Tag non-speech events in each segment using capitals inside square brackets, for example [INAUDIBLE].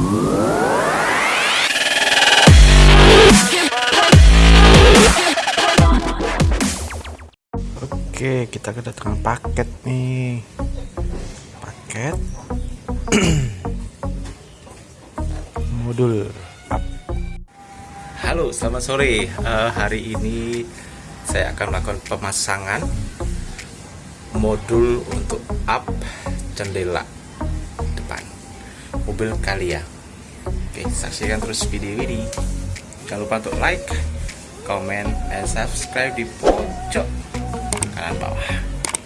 Oke, kita kedatangan paket nih. Paket [CLEARS THROAT] modul up. Halo, selamat sore. Uh, hari ini saya akan melakukan pemasangan modul untuk up jendela mobil Kalia. Oke, saksikan terus video ini. Jangan lupa untuk like, comment, dan subscribe di pojok kanan bawah.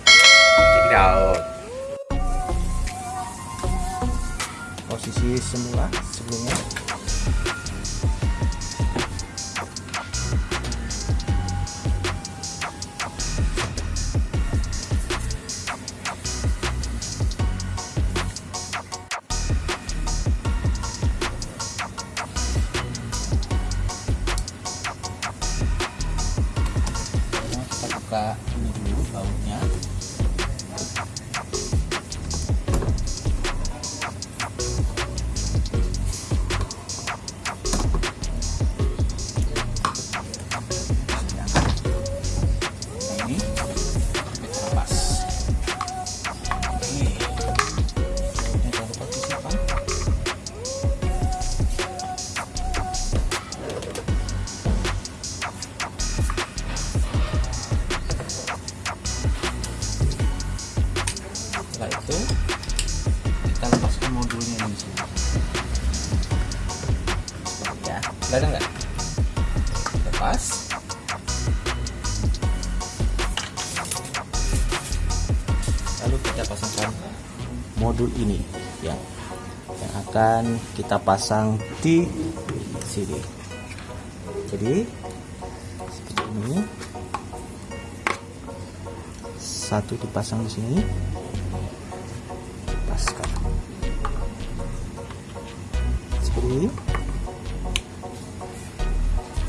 Check it out. Posisi semula sebelumnya. Kita ini dulu bautnya setelah itu kita lepaskan modulnya di sini. Ya kelihatan nggak? Lepas. Lalu kita pasangkan modul ini ya yang akan kita pasang di sini. Jadi seperti ini. Satu dipasang di sini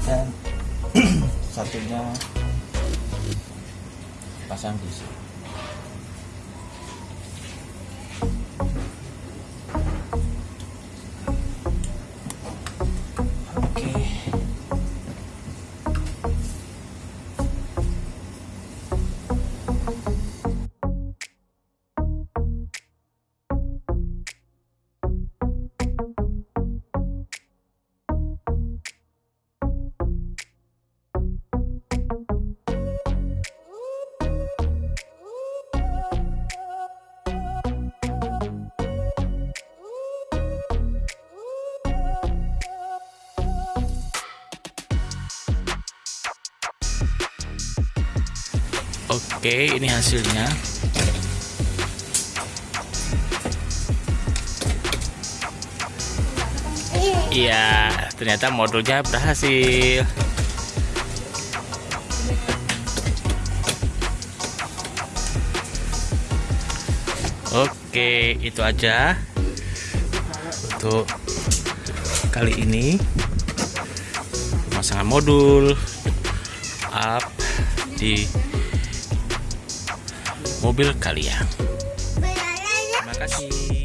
dan [CLEARS THROAT] satunya pasang di sini Oke, ini hasilnya. Iya, ternyata modulnya berhasil. Oke, itu aja untuk kali ini pemasangan modul up di mobil kalian. Terima kasih.